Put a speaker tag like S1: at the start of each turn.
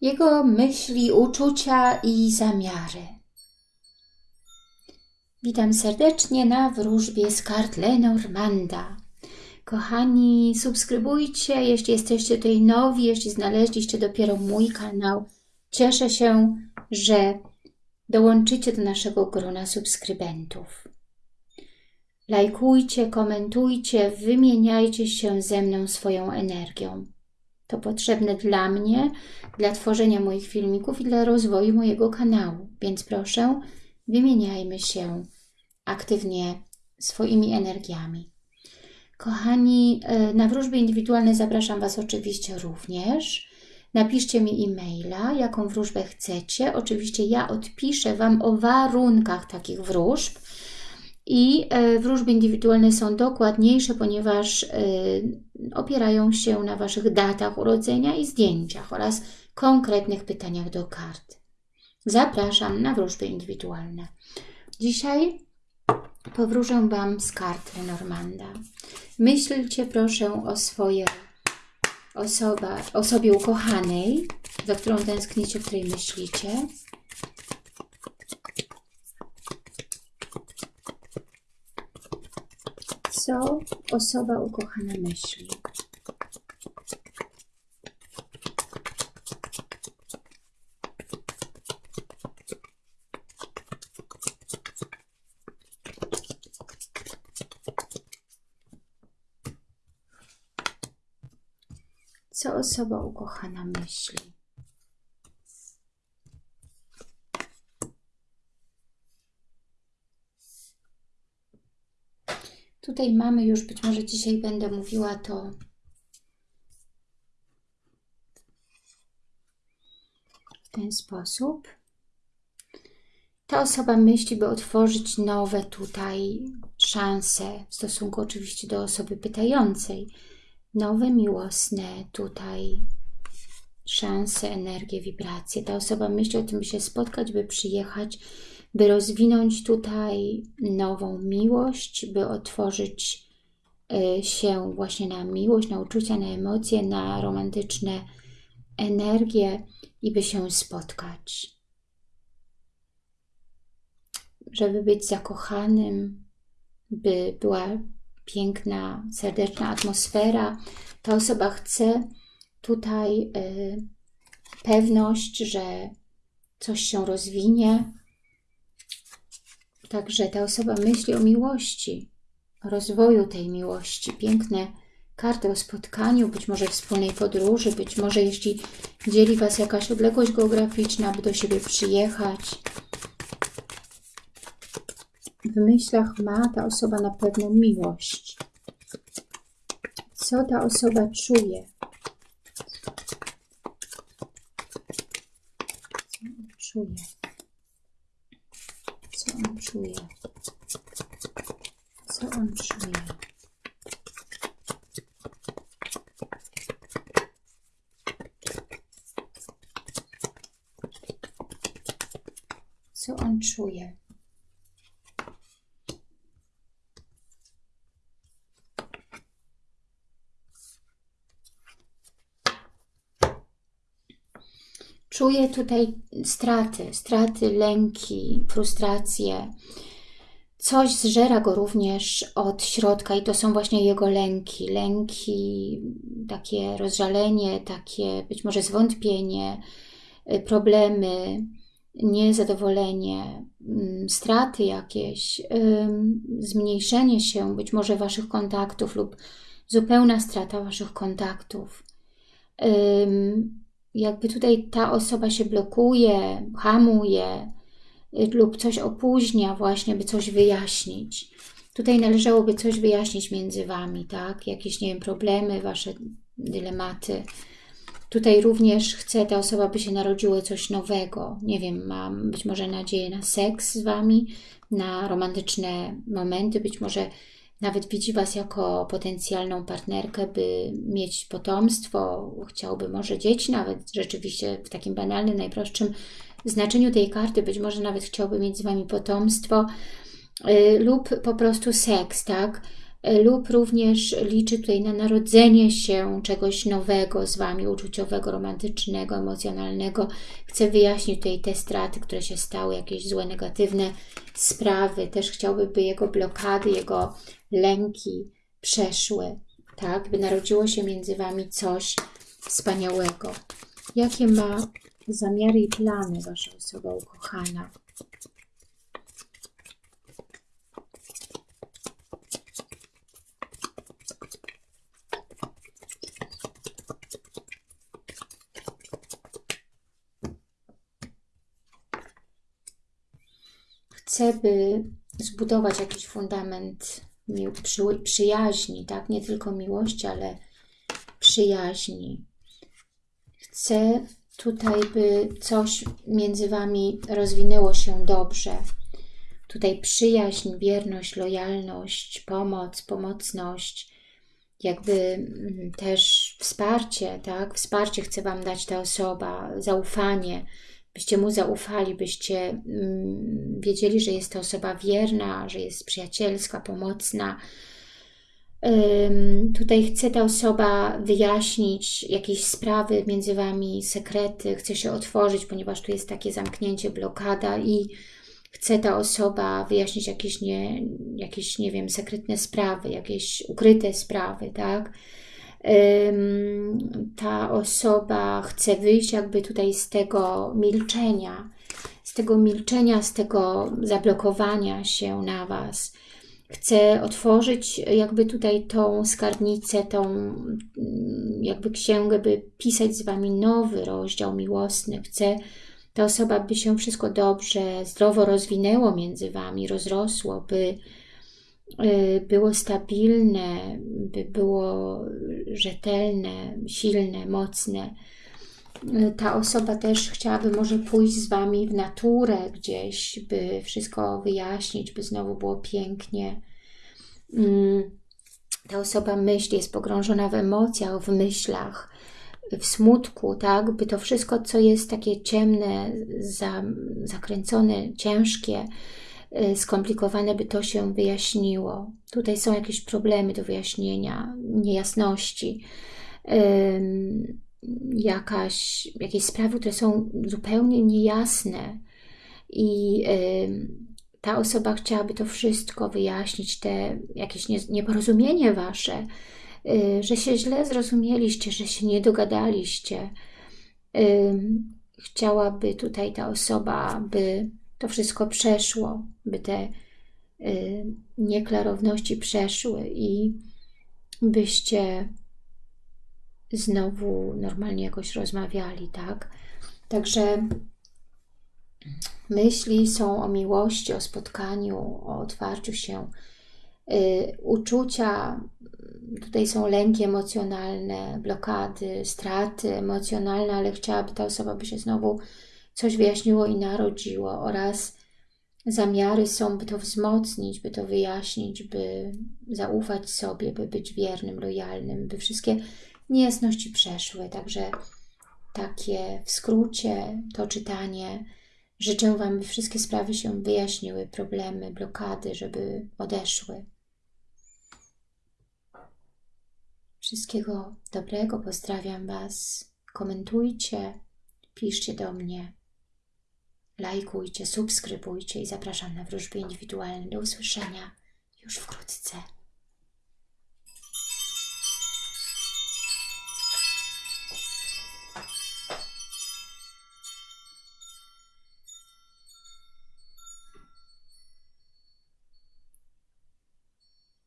S1: jego myśli, uczucia i zamiary. Witam serdecznie na wróżbie z kart Lenormanda. Kochani, subskrybujcie, jeśli jesteście tutaj nowi, jeśli znaleźliście dopiero mój kanał. Cieszę się, że dołączycie do naszego grona subskrybentów. Lajkujcie, komentujcie, wymieniajcie się ze mną swoją energią. To potrzebne dla mnie, dla tworzenia moich filmików i dla rozwoju mojego kanału. Więc proszę, wymieniajmy się aktywnie swoimi energiami. Kochani, e, na wróżby indywidualne zapraszam Was oczywiście również. Napiszcie mi e-maila, jaką wróżbę chcecie. Oczywiście ja odpiszę Wam o warunkach takich wróżb. I e, wróżby indywidualne są dokładniejsze, ponieważ e, opierają się na Waszych datach urodzenia i zdjęciach oraz konkretnych pytaniach do kart. Zapraszam na wróżby indywidualne. Dzisiaj powróżę Wam z kart Lenormanda. Myślcie proszę o swojej osobie ukochanej, za którą tęsknicie, której myślicie. Co osoba ukochana myśli? Co osoba ukochana myśli? Tutaj mamy już, być może dzisiaj będę mówiła to w ten sposób. Ta osoba myśli, by otworzyć nowe tutaj szanse w stosunku oczywiście do osoby pytającej. Nowe, miłosne tutaj szanse, energię, wibracje. Ta osoba myśli o tym, by się spotkać, by przyjechać, by rozwinąć tutaj nową miłość, by otworzyć y, się właśnie na miłość, na uczucia, na emocje, na romantyczne energie i by się spotkać. Żeby być zakochanym, by była piękna, serdeczna atmosfera. Ta osoba chce tutaj y, pewność, że coś się rozwinie, Także ta osoba myśli o miłości, o rozwoju tej miłości. Piękne karty o spotkaniu, być może wspólnej podróży, być może jeśli dzieli Was jakaś odległość geograficzna, by do siebie przyjechać. W myślach ma ta osoba na pewno miłość. Co ta osoba czuje? Co czuje? Co on czuje? Co on czuje? Co on czuje? Czuje tutaj straty, straty, lęki, frustracje. Coś zżera go również od środka i to są właśnie jego lęki. Lęki, takie rozżalenie, takie być może zwątpienie, y, problemy, niezadowolenie, mm, straty jakieś, zmniejszenie się być może Waszych kontaktów lub zupełna strata Waszych kontaktów jakby tutaj ta osoba się blokuje, hamuje y, lub coś opóźnia właśnie, by coś wyjaśnić. Tutaj należałoby coś wyjaśnić między Wami, tak? Jakieś, nie wiem, problemy, Wasze dylematy. Tutaj również chce ta osoba, by się narodziło coś nowego. Nie wiem, mam być może nadzieję na seks z Wami, na romantyczne momenty, być może nawet widzi Was jako potencjalną partnerkę, by mieć potomstwo, chciałby może dzieci, nawet rzeczywiście w takim banalnym, najprostszym znaczeniu tej karty, być może nawet chciałby mieć z Wami potomstwo yy, lub po prostu seks, tak? E, lub również liczy tutaj na narodzenie się czegoś nowego z Wami, uczuciowego, romantycznego, emocjonalnego. Chcę wyjaśnić tutaj te straty, które się stały, jakieś złe, negatywne sprawy. Też chciałby, by jego blokady, jego lęki przeszły, tak? By narodziło się między Wami coś wspaniałego. Jakie ma zamiary i plany Wasza osoba ukochana? Chcę, by zbudować jakiś fundament przyjaźni, tak? Nie tylko miłości, ale przyjaźni. Chcę tutaj, by coś między Wami rozwinęło się dobrze. Tutaj przyjaźń, wierność, lojalność, pomoc, pomocność, jakby mm, też wsparcie, tak? Wsparcie chce Wam dać ta osoba, zaufanie, byście mu zaufali, byście mm, wiedzieli, że jest to osoba wierna, że jest przyjacielska, pomocna. Tutaj chce ta osoba wyjaśnić jakieś sprawy między Wami, sekrety, chce się otworzyć, ponieważ tu jest takie zamknięcie, blokada i chce ta osoba wyjaśnić jakieś, nie, jakieś, nie wiem, sekretne sprawy, jakieś ukryte sprawy, tak? Ta osoba chce wyjść jakby tutaj z tego milczenia, z tego milczenia, z tego zablokowania się na Was. Chce otworzyć jakby tutaj tą skarbnicę, tą mm, jakby księgę, by pisać z Wami nowy rozdział miłosny. Chce ta osoba, by się wszystko dobrze, zdrowo rozwinęło między Wami, rozrosło, by było stabilne, by było rzetelne, silne, mocne. Y, ta osoba też chciałaby może pójść z Wami w naturę gdzieś, by wszystko wyjaśnić, by znowu było pięknie. Mm, ta osoba myśli, jest pogrążona w emocjach, w myślach, w smutku, tak? By to wszystko, co jest takie ciemne, zakręcone, ciężkie, Y, skomplikowane, by to się wyjaśniło. Tutaj są jakieś problemy do wyjaśnienia, niejasności, jakaś, jakieś sprawy, które są zupełnie niejasne i ta osoba chciałaby to wszystko wyjaśnić, te jakieś nieporozumienie wasze, y, że się źle zrozumieliście, że się nie dogadaliście. Chciałaby tutaj ta osoba, by to wszystko przeszło, by te y, nieklarowności przeszły i byście znowu normalnie jakoś rozmawiali, tak? Także myśli są o miłości, o spotkaniu, o otwarciu się. Y, uczucia, tutaj są lęki emocjonalne, blokady, straty emocjonalne, ale chciałaby ta osoba, by się znowu coś wyjaśniło i narodziło oraz zamiary są, by to wzmocnić, by to wyjaśnić, by zaufać sobie, by być wiernym, lojalnym, by wszystkie niejasności przeszły. Także takie w skrócie to czytanie. Życzę Wam, by wszystkie sprawy się wyjaśniły, problemy, blokady, żeby odeszły. Wszystkiego dobrego, pozdrawiam Was. Komentujcie, piszcie do mnie lajkujcie, subskrybujcie i zapraszam na wróżby indywidualne. Do usłyszenia już wkrótce.